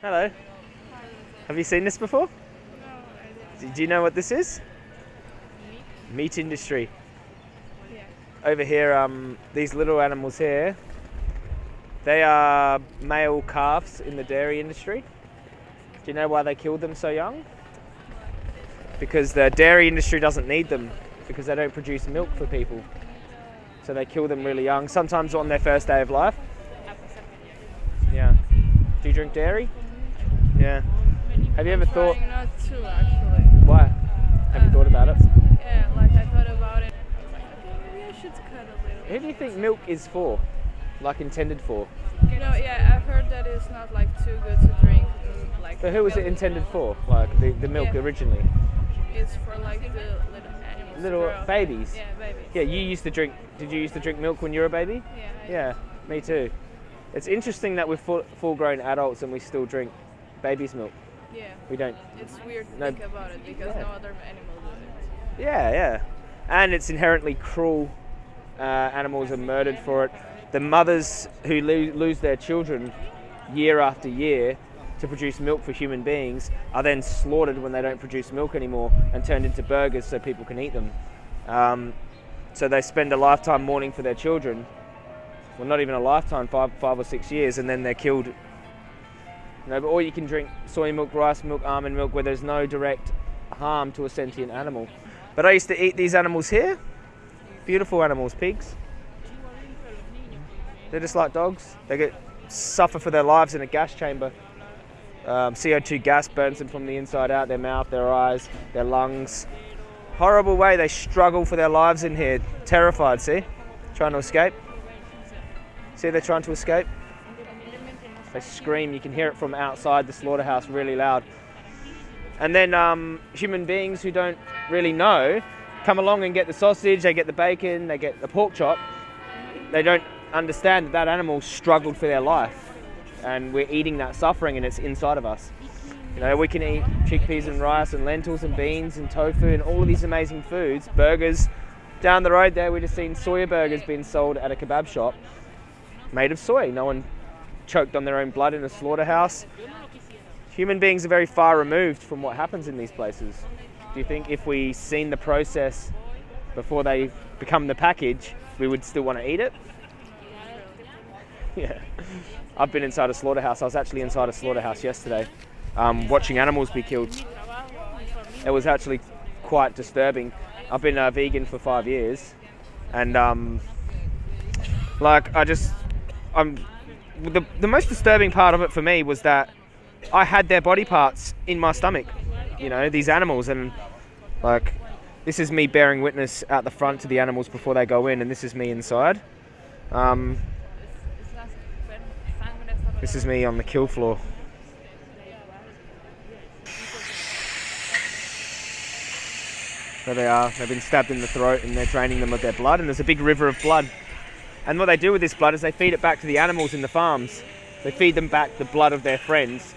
Hello. Have you seen this before? Do do you know what this is? Meat industry. Over here, um, these little animals here, they are male calves in the dairy industry. Do you know why they killed them so young? Because the dairy industry doesn't need them because they don't produce milk for people. So they kill them really young, sometimes on their first day of life. Yeah. Do you drink dairy? Yeah. Have you ever thought not to actually. why? Have you thought about it? Yeah, like I thought about it. I was like, okay, maybe I should cut a little. Who do you think milk is for? Like intended for? You know, yeah, I've heard that it's not like too good to drink. mm, Like. But who was it intended for? Like the, the milk Yeah. originally? It's for like the little animals. Little babies? Yeah, babies. Yeah, you used to drink. Did you used to drink milk when you were a baby? Yeah. I- Yeah, me too. It's interesting that we're full, full-grown adults and we still drink baby's milk. Yeah. We don't. It's weird to No. think about it because Yeah. no other animal does it. Yeah, yeah. And it's inherently cruel. Uh, animals are murdered for it. The mothers who lo- lose their children year after year to produce milk for human beings are then slaughtered when they don't produce milk anymore and turned into burgers so people can eat them. Um, so they spend a lifetime mourning for their children. Well, not even a lifetime, five, five or six years, and then they're killed. You know, but or you can drink soy milk, rice milk, almond milk, where there's no direct harm to a sentient animal. But I used to eat these animals here. Beautiful animals, pigs. They're just like dogs. They get suffer for their lives in a gas chamber. Um, CO2 gas burns them from the inside out, their mouth, their eyes, their lungs. Horrible way they struggle for their lives in here. Terrified, see? Trying to escape. See, they're trying to escape. They scream. You can hear it from outside the slaughterhouse really loud. And then um, human beings who don't really know come along and get the sausage, they get the bacon, they get the pork chop. They don't understand that that animal struggled for their life, and we're eating that suffering, and it's inside of us. You know, we can eat chickpeas and rice and lentils and beans and tofu and all of these amazing foods, burgers. Down the road there, we just seen soya burgers being sold at a kebab shop made of soy. No one choked on their own blood in a slaughterhouse. Human beings are very far removed from what happens in these places. Do you think if we seen the process before they become the package, we would still want to eat it? Yeah. I've been inside a slaughterhouse. I was actually inside a slaughterhouse yesterday, um, watching animals be killed. It was actually quite disturbing. I've been a vegan for five years, and um, like I just, I'm the the most disturbing part of it for me was that I had their body parts in my stomach. You know, these animals, and like this is me bearing witness at the front to the animals before they go in, and this is me inside. Um, this is me on the kill floor. There they are. They've been stabbed in the throat and they're draining them of their blood, and there's a big river of blood. And what they do with this blood is they feed it back to the animals in the farms. They feed them back the blood of their friends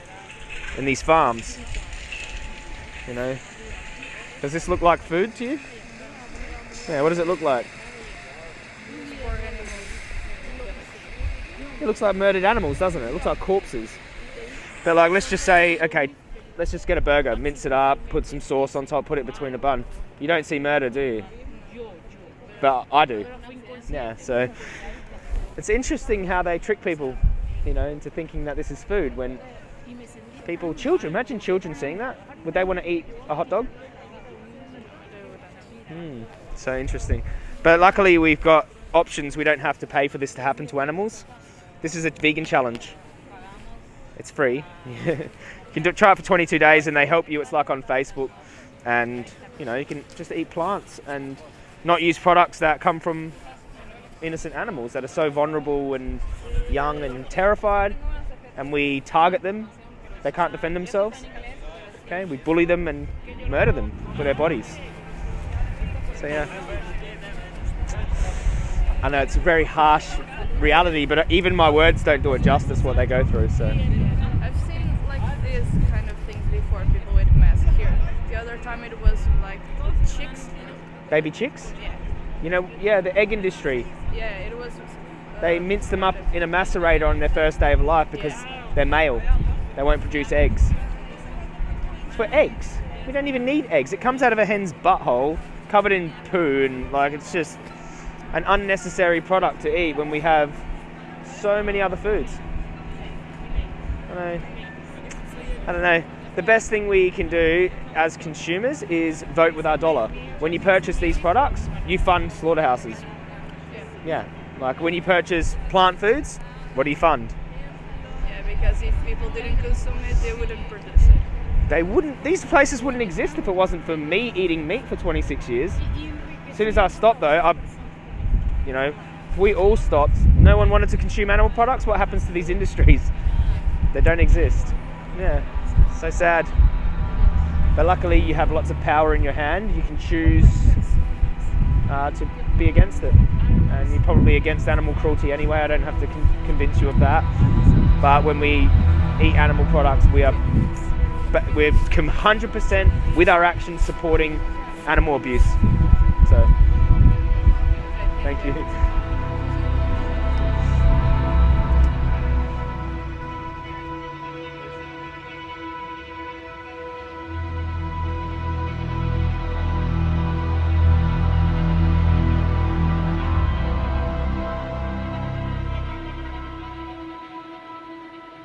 in these farms. You know? Does this look like food to you? Yeah, what does it look like? It looks like murdered animals, doesn't it? It looks like corpses. But like, let's just say, okay, let's just get a burger, mince it up, put some sauce on top, put it between a bun. You don't see murder, do you? But I do. Yeah, so it's interesting how they trick people, you know, into thinking that this is food when people, children, imagine children seeing that. Would they want to eat a hot dog? Hmm, so interesting. But luckily, we've got options. We don't have to pay for this to happen to animals. This is a vegan challenge. It's free. you can do, try it for 22 days, and they help you. It's like on Facebook, and you know you can just eat plants and not use products that come from innocent animals that are so vulnerable and young and terrified, and we target them. They can't defend themselves. Okay, we bully them and murder them for their bodies. So yeah. I know it's a very harsh reality, but even my words don't do it justice what they go through. So I've seen like these kind of things before, people with masks here. The other time it was like chicks. Baby chicks, Yeah. you know, yeah, the egg industry. Yeah, it was. Uh, They mince them up in a macerator on their first day of life because they're male. they won't produce eggs. It's for eggs. We don't even need eggs. It comes out of a hen's butthole, covered in poo, and like it's just an unnecessary product to eat when we have so many other foods. I don't know. I don't know. The best thing we can do as consumers is vote with our dollar. When you purchase these products, you fund slaughterhouses. Yeah. Like when you purchase plant foods, what do you fund? Yeah, because if people didn't consume it, they wouldn't produce it. They wouldn't. These places wouldn't exist if it wasn't for me eating meat for 26 years. As soon as I stopped, though, I, you know, if we all stopped, no one wanted to consume animal products. What happens to these industries? They don't exist. Yeah, so sad. But luckily, you have lots of power in your hand. You can choose uh, to be against it, and you're probably against animal cruelty anyway. I don't have to con- convince you of that. But when we eat animal products, we are we're 100% with our actions supporting animal abuse. So, thank you.